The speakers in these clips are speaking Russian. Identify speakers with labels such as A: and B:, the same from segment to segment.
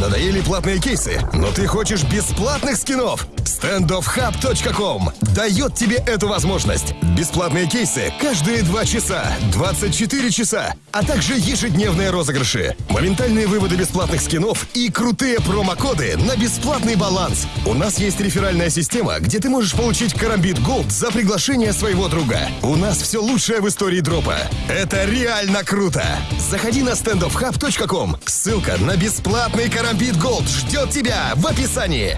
A: Надоели платные кейсы, но ты хочешь бесплатных скинов? StandOffHub.com дает тебе эту возможность. Бесплатные кейсы каждые 2 часа, 24 часа, а также ежедневные розыгрыши, моментальные выводы бесплатных скинов и крутые промокоды на бесплатный баланс. У нас есть реферальная система, где ты можешь получить Карамбит Голд за приглашение своего друга. У нас все лучшее в истории дропа. Это реально круто! Заходи на standoffhub.com. Ссылка на бесплатный Карамбит Голд ждет тебя в описании.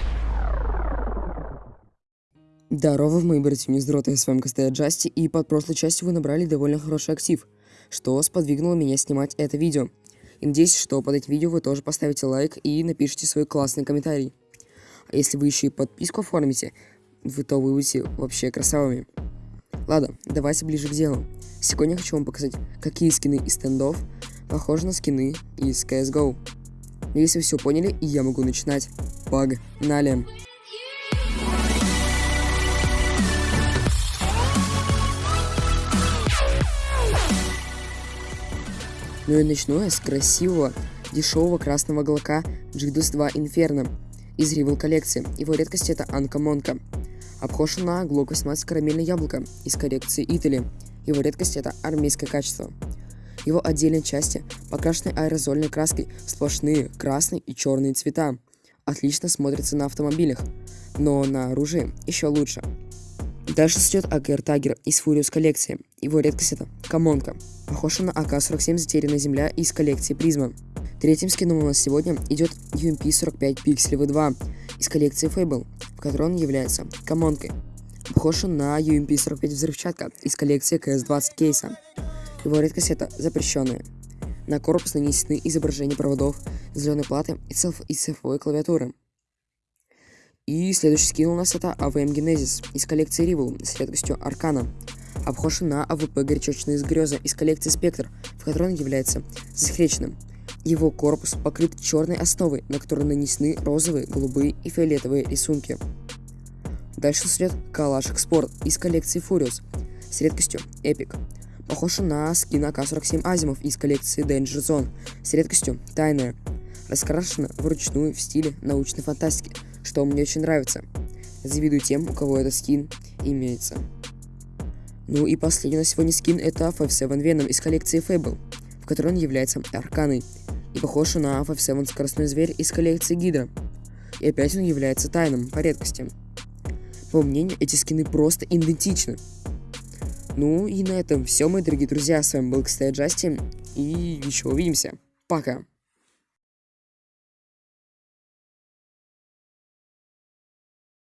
B: Здорово, мои братья Ньюздроты, с вами Костя Джасти, и под прошлой частью вы набрали довольно хороший актив, что сподвигнуло меня снимать это видео. И надеюсь, что под этим видео вы тоже поставите лайк и напишите свой классный комментарий. А если вы еще и подписку оформите, вы то вы будете вообще красавыми. Ладно, давайте ближе к делу. Сегодня я хочу вам показать, какие скины из стендов похожи на скины из CSGO. Если вы все поняли, я могу начинать. Погнали! Ну и начну я с красивого, дешевого красного глока Джидус 2 Inferno из Rival коллекции. Его редкость это Анкамонка. Обхожен на Glock 18 карамельное яблоко из коллекции Итали. Его редкость это армейское качество. Его отдельные части покрашены аэрозольной краской сплошные красный и черные цвета. Отлично смотрятся на автомобилях, но на оружии еще лучше. Дальше идет АКР Тагер из Фуриус коллекции. Его редкость это Камонка. Похож на АК-47 «Затерянная земля» из коллекции Призма. Третьим скином у нас сегодня идет UMP-45 Пикселевый 2 из коллекции Fable, в которой он является Камонкой. Похож на UMP-45 Взрывчатка из коллекции CS-20 кейса. Его редкость это запрещенная. На корпус нанесены изображения проводов, зеленой платы и, циф и цифровой клавиатуры. И следующий скин у нас это AVM Genesis из коллекции Rival с редкостью Аркана. Обхожен на АВП Горячочная из Греза из коллекции Спектр, в которой он является засекреченным. Его корпус покрыт черной основой, на которой нанесены розовые, голубые и фиолетовые рисунки. Дальше следует Калашек Спорт из коллекции Furious с редкостью Epic. Похож на скин АК-47 Азимов из коллекции Danger Zone с редкостью Тайная. Раскрашена вручную в стиле научной фантастики – что мне очень нравится. Завидую тем, у кого этот скин имеется. Ну и последний на сегодня скин это FF7 Venom из коллекции Fable, в которой он является арканой, и похож на FF7 скоростной зверь из коллекции Гидра. И опять он является тайным по редкости. По мнению, эти скины просто идентичны. Ну и на этом все, мои дорогие друзья. С вами был Кстати Джасти. И еще увидимся. Пока.